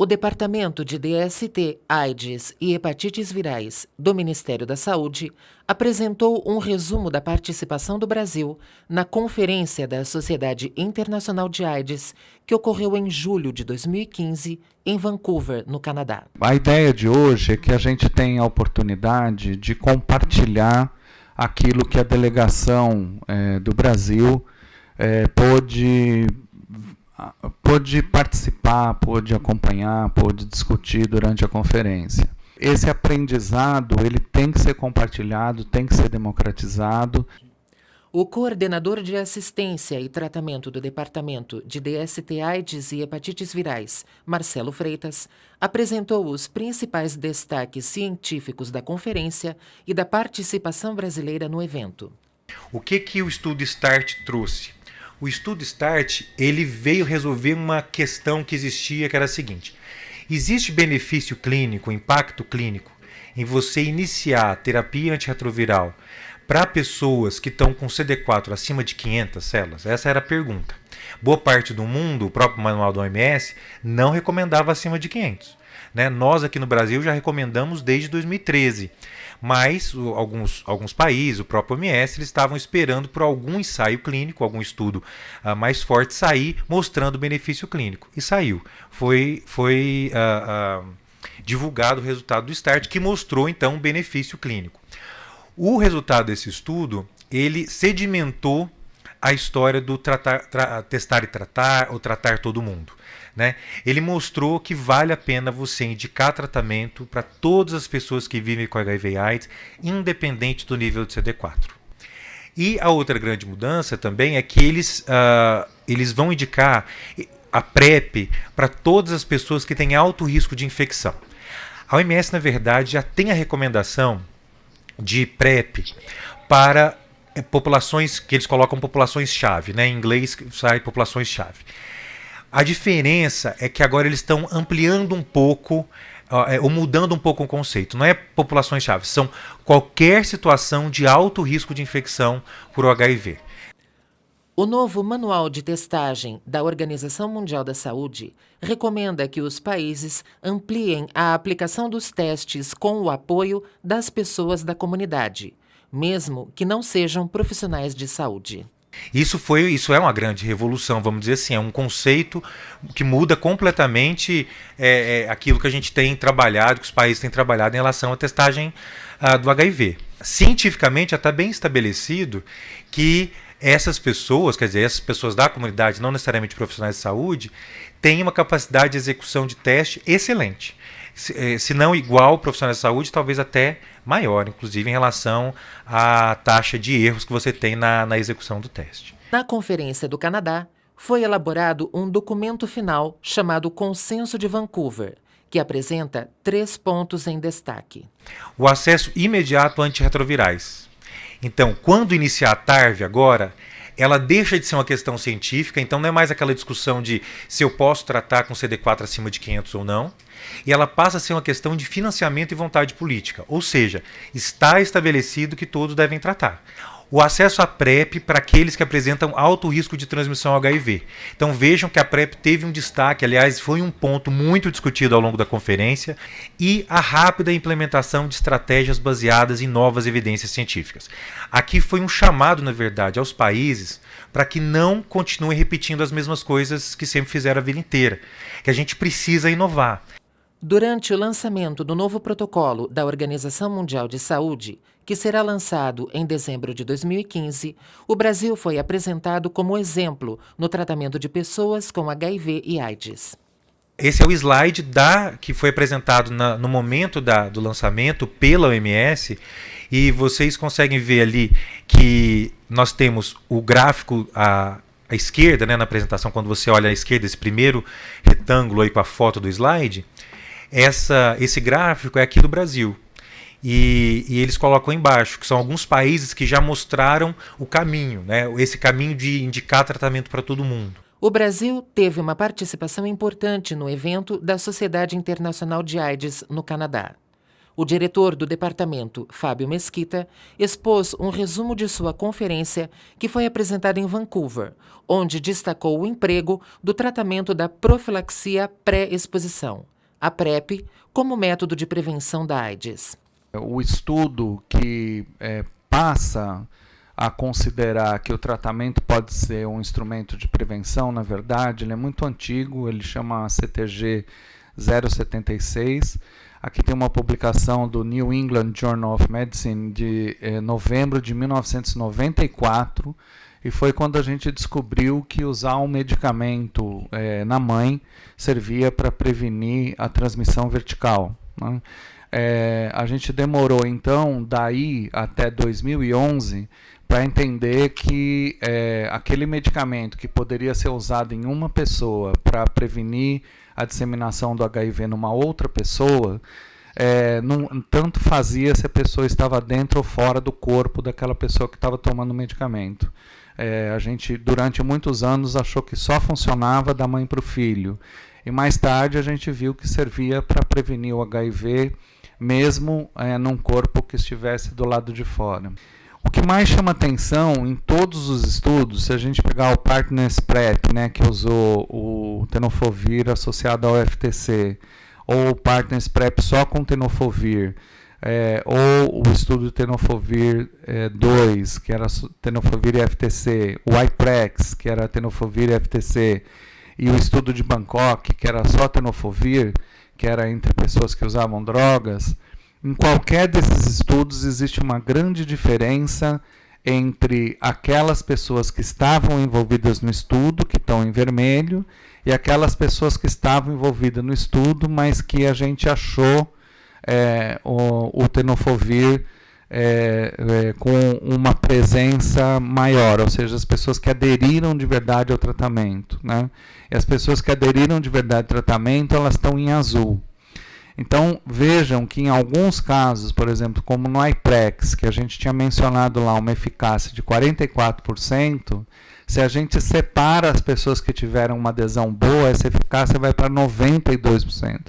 O Departamento de DST, AIDS e Hepatites Virais do Ministério da Saúde apresentou um resumo da participação do Brasil na Conferência da Sociedade Internacional de AIDS, que ocorreu em julho de 2015 em Vancouver, no Canadá. A ideia de hoje é que a gente tenha a oportunidade de compartilhar aquilo que a delegação é, do Brasil é, pôde pôde participar, pôde acompanhar, pôde discutir durante a conferência. Esse aprendizado ele tem que ser compartilhado, tem que ser democratizado. O coordenador de assistência e tratamento do Departamento de DST AIDS e Hepatites Virais, Marcelo Freitas, apresentou os principais destaques científicos da conferência e da participação brasileira no evento. O que, que o estudo START trouxe? O estudo START ele veio resolver uma questão que existia, que era a seguinte: existe benefício clínico, impacto clínico em você iniciar terapia antirretroviral para pessoas que estão com CD4 acima de 500 células? Essa era a pergunta. Boa parte do mundo, o próprio manual do OMS, não recomendava acima de 500. Né? Nós aqui no Brasil já recomendamos desde 2013 mas o, alguns, alguns países, o próprio OMS, eles estavam esperando por algum ensaio clínico, algum estudo uh, mais forte sair mostrando benefício clínico. E saiu. Foi, foi uh, uh, divulgado o resultado do START, que mostrou então um benefício clínico. O resultado desse estudo, ele sedimentou a história do tratar, tra, testar e tratar, ou tratar todo mundo. Né? Ele mostrou que vale a pena você indicar tratamento para todas as pessoas que vivem com HIV AIDS, independente do nível de CD4. E a outra grande mudança também é que eles, uh, eles vão indicar a PrEP para todas as pessoas que têm alto risco de infecção. A OMS, na verdade, já tem a recomendação de PrEP para eh, populações que eles colocam populações-chave, né? em inglês sai populações-chave. A diferença é que agora eles estão ampliando um pouco é, ou mudando um pouco o conceito. Não é populações-chave, são qualquer situação de alto risco de infecção por HIV. O novo Manual de Testagem da Organização Mundial da Saúde recomenda que os países ampliem a aplicação dos testes com o apoio das pessoas da comunidade, mesmo que não sejam profissionais de saúde. Isso foi, isso é uma grande revolução, vamos dizer assim, é um conceito que muda completamente é, é, aquilo que a gente tem trabalhado, que os países têm trabalhado em relação à testagem uh, do HIV. Cientificamente já está bem estabelecido que essas pessoas, quer dizer, essas pessoas da comunidade, não necessariamente profissionais de saúde, têm uma capacidade de execução de teste excelente se, eh, se não igual profissionais de saúde, talvez até maior, inclusive em relação à taxa de erros que você tem na, na execução do teste. Na Conferência do Canadá, foi elaborado um documento final chamado Consenso de Vancouver, que apresenta três pontos em destaque. O acesso imediato a antirretrovirais. Então, quando iniciar a TARV agora, ela deixa de ser uma questão científica, então não é mais aquela discussão de se eu posso tratar com CD4 acima de 500 ou não, e ela passa a ser uma questão de financiamento e vontade política, ou seja, está estabelecido que todos devem tratar o acesso à PrEP para aqueles que apresentam alto risco de transmissão HIV. Então vejam que a PrEP teve um destaque, aliás, foi um ponto muito discutido ao longo da conferência, e a rápida implementação de estratégias baseadas em novas evidências científicas. Aqui foi um chamado, na verdade, aos países para que não continuem repetindo as mesmas coisas que sempre fizeram a vida inteira, que a gente precisa inovar. Durante o lançamento do novo protocolo da Organização Mundial de Saúde, que será lançado em dezembro de 2015, o Brasil foi apresentado como exemplo no tratamento de pessoas com HIV e AIDS. Esse é o slide da, que foi apresentado na, no momento da, do lançamento pela OMS e vocês conseguem ver ali que nós temos o gráfico à, esquerda, né, na apresentação, quando você olha à esquerda, esse primeiro retângulo aí com a foto do slide, essa, esse gráfico é aqui do Brasil. E, e, eles colocam embaixo, que são alguns países que já mostraram o caminho, né? esse caminho de indicar tratamento para todo mundo. O Brasil teve uma participação importante no evento da Sociedade Internacional de AIDS no Canadá. O diretor do departamento, Fábio Mesquita, expôs um resumo de sua conferência que foi apresentada em Vancouver, onde destacou o emprego do tratamento da profilaxia pré-exposição, a PrEP, como método de prevenção da AIDS. O estudo que é, passa a considerar que o tratamento pode ser um instrumento de prevenção, na verdade, ele é muito antigo, ele chama CTG 076 Aqui tem uma publicação do New England Journal of Medicine de eh, novembro de 1994 e foi quando a gente descobriu que usar um medicamento eh, na mãe servia para prevenir a transmissão vertical. Né? Eh, a gente demorou então daí até 2011 para entender que é, aquele medicamento que poderia ser usado em uma pessoa para prevenir a disseminação do HIV numa outra pessoa, é, não, tanto fazia se a pessoa estava dentro ou fora do corpo daquela pessoa que estava tomando o medicamento. É, a gente, durante muitos anos, achou que só funcionava da mãe para o filho. E mais tarde a gente viu que servia para prevenir o HIV, mesmo é, num corpo que estivesse do lado de fora. O que mais chama atenção em todos os estudos, se a gente pegar o Partners PrEP, né, que usou o tenofovir associado ao FTC, ou o Partners PrEP só com tenofovir, é, ou o estudo tenofovir é, 2, que era tenofovir e FTC, o IPREX, que era tenofovir e FTC, e o estudo de Bangkok, que era só tenofovir, que era entre pessoas que usavam drogas, em qualquer desses estudos existe uma grande diferença entre aquelas pessoas que estavam envolvidas no estudo, que estão em vermelho, e aquelas pessoas que estavam envolvidas no estudo, mas que a gente achou é, o, o tenofovir é, é, com uma presença maior, ou seja, as pessoas que aderiram de verdade ao tratamento. Né? E as pessoas que aderiram de verdade ao tratamento, elas estão em azul. Então vejam que em alguns casos, por exemplo, como no IPREX, que a gente tinha mencionado lá uma eficácia de 44%, se a gente separa as pessoas que tiveram uma adesão boa, essa eficácia vai para 92%.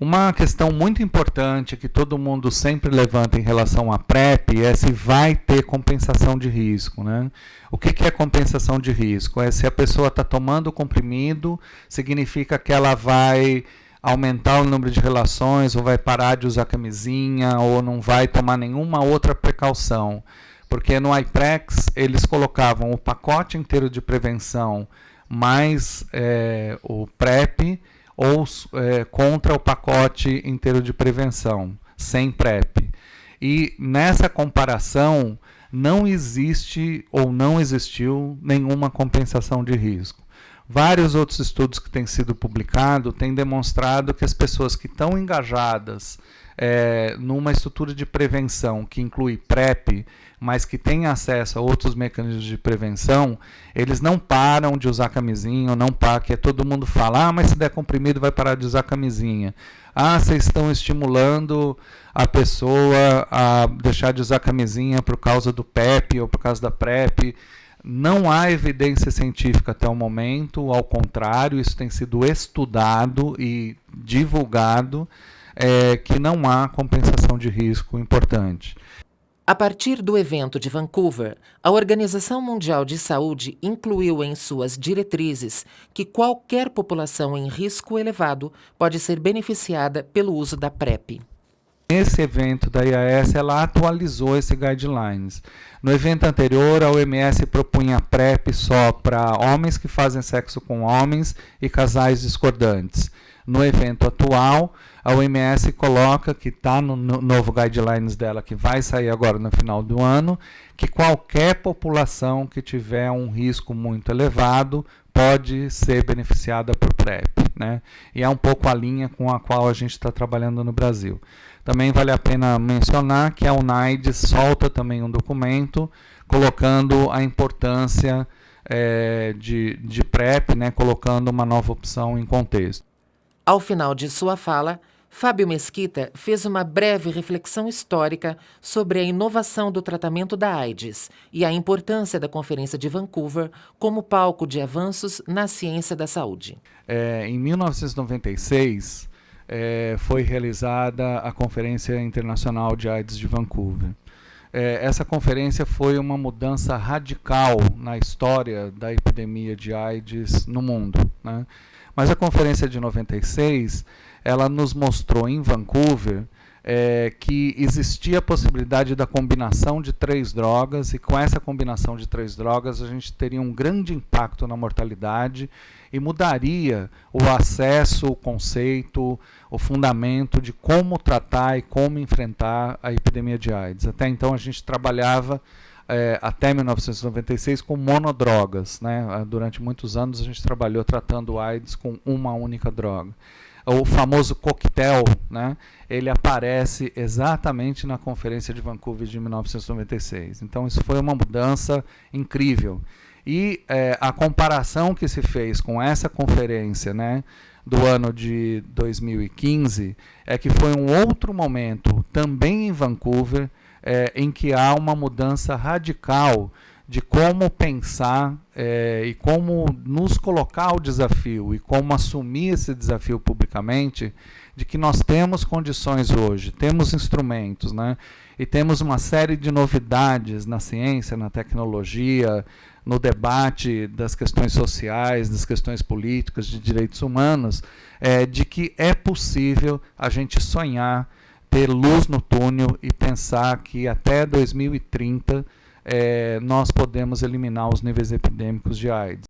Uma questão muito importante que todo mundo sempre levanta em relação à PrEP é se vai ter compensação de risco. Né? O que, que é compensação de risco? É se a pessoa está tomando o comprimido, significa que ela vai aumentar o número de relações, ou vai parar de usar camisinha, ou não vai tomar nenhuma outra precaução. Porque no IPREX eles colocavam o pacote inteiro de prevenção mais é, o PrEP ou é, contra o pacote inteiro de prevenção, sem PrEP. E nessa comparação não existe ou não existiu nenhuma compensação de risco. Vários outros estudos que têm sido publicados têm demonstrado que as pessoas que estão engajadas é, numa estrutura de prevenção que inclui PrEP, mas que tem acesso a outros mecanismos de prevenção, eles não param de usar camisinha, não param, que é todo mundo fala, ah, mas se der comprimido vai parar de usar camisinha. Ah, vocês estão estimulando a pessoa a deixar de usar camisinha por causa do PEP ou por causa da PrEP. Não há evidência científica até o momento, ao contrário, isso tem sido estudado e divulgado, é, que não há compensação de risco importante. A partir do evento de Vancouver, a Organização Mundial de Saúde incluiu em suas diretrizes que qualquer população em risco elevado pode ser beneficiada pelo uso da PrEP. Nesse evento da IAS, ela atualizou esse guidelines. No evento anterior, a OMS propunha PrEP só para homens que fazem sexo com homens e casais discordantes. No evento atual, a OMS coloca que está no, no novo guidelines dela, que vai sair agora no final do ano, que qualquer população que tiver um risco muito elevado pode ser beneficiada por PrEP. Né? E é um pouco a linha com a qual a gente está trabalhando no Brasil. Também vale a pena mencionar que a UNAIDS solta também um documento colocando a importância é, de, de PrEP, né, colocando uma nova opção em contexto. Ao final de sua fala, Fábio Mesquita fez uma breve reflexão histórica sobre a inovação do tratamento da AIDS e a importância da Conferência de Vancouver como palco de avanços na ciência da saúde. É, em 1996, é, foi realizada a Conferência Internacional de AIDS de Vancouver. É, essa conferência foi uma mudança radical na história da epidemia de AIDS no mundo. Né? Mas a conferência de 96, ela nos mostrou em Vancouver é, que existia a possibilidade da combinação de três drogas, e com essa combinação de três drogas a gente teria um grande impacto na mortalidade e mudaria o acesso, o conceito, o fundamento de como tratar e como enfrentar a epidemia de AIDS. Até então a gente trabalhava é, até 1996 com monodrogas. Né? Durante muitos anos a gente trabalhou tratando AIDS com uma única droga o famoso coquetel, né, ele aparece exatamente na Conferência de Vancouver de 1996. Então, isso foi uma mudança incrível. E é, a comparação que se fez com essa conferência né, do ano de 2015 é que foi um outro momento, também em Vancouver, é, em que há uma mudança radical de como pensar é, e como nos colocar o desafio e como assumir esse desafio publicamente, de que nós temos condições hoje, temos instrumentos, né? E temos uma série de novidades na ciência, na tecnologia, no debate das questões sociais, das questões políticas, de direitos humanos, é, de que é possível a gente sonhar, ter luz no túnel e pensar que até 2030 é, nós podemos eliminar os níveis epidêmicos de AIDS.